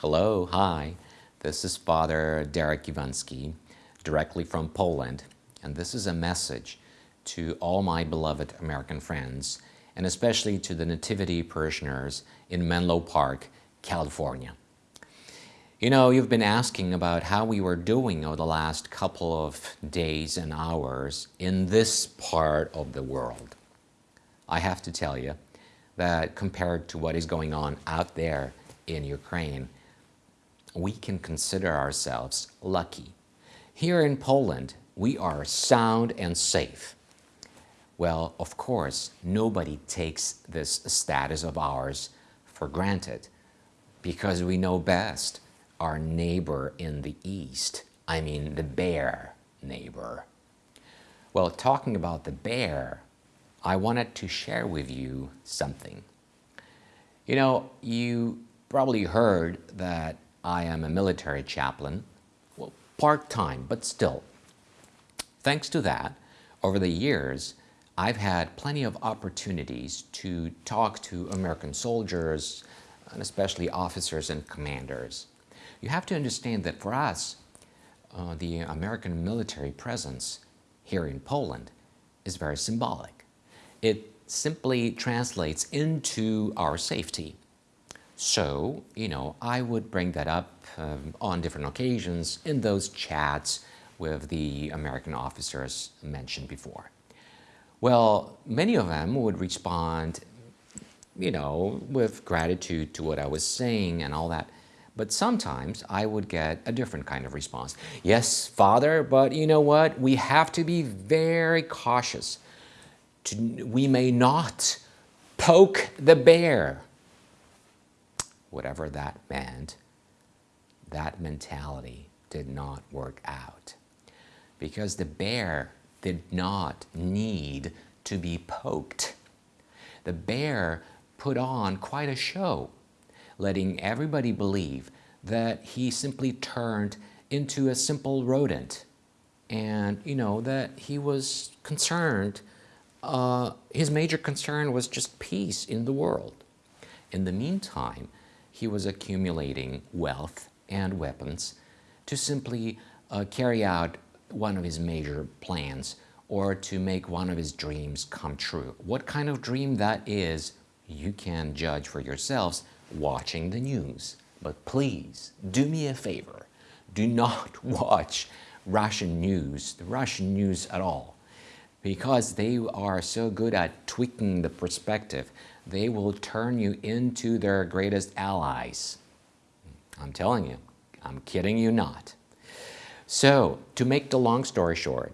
Hello, hi. This is Father Derek Iwansky, directly from Poland, and this is a message to all my beloved American friends, and especially to the Nativity parishioners in Menlo Park, California. You know, you've been asking about how we were doing over the last couple of days and hours in this part of the world. I have to tell you that compared to what is going on out there in Ukraine, we can consider ourselves lucky. Here in Poland, we are sound and safe. Well, of course, nobody takes this status of ours for granted because we know best our neighbor in the east, I mean the bear neighbor. Well, talking about the bear, I wanted to share with you something. You know, you probably heard that I am a military chaplain, well, part-time, but still. Thanks to that, over the years, I've had plenty of opportunities to talk to American soldiers, and especially officers and commanders. You have to understand that for us, uh, the American military presence here in Poland is very symbolic. It simply translates into our safety. So, you know, I would bring that up um, on different occasions in those chats with the American officers mentioned before. Well, many of them would respond, you know, with gratitude to what I was saying and all that. But sometimes I would get a different kind of response. Yes, Father, but you know what? We have to be very cautious. To, we may not poke the bear. Whatever that meant, that mentality did not work out. Because the bear did not need to be poked. The bear put on quite a show letting everybody believe that he simply turned into a simple rodent and, you know, that he was concerned, uh, his major concern was just peace in the world. In the meantime, he was accumulating wealth and weapons to simply uh, carry out one of his major plans or to make one of his dreams come true. What kind of dream that is, you can judge for yourselves watching the news. But please, do me a favor. Do not watch Russian news, the Russian news at all, because they are so good at tweaking the perspective. They will turn you into their greatest allies. I'm telling you, I'm kidding you not. So, to make the long story short,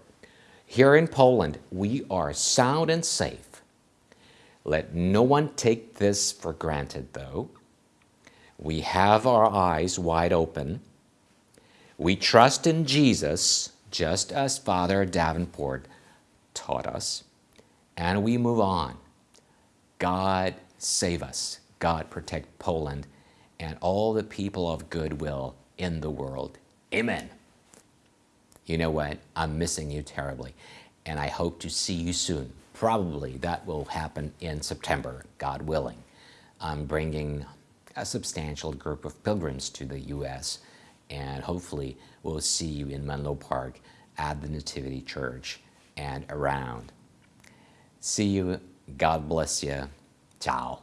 here in Poland, we are sound and safe. Let no one take this for granted, though. We have our eyes wide open. We trust in Jesus, just as Father Davenport taught us, and we move on. God save us. God protect Poland and all the people of goodwill in the world. Amen. You know what? I'm missing you terribly, and I hope to see you soon. Probably that will happen in September, God willing. I'm bringing a substantial group of pilgrims to the U.S. and hopefully we'll see you in Menlo Park at the Nativity Church and around. See you. God bless you. Ciao.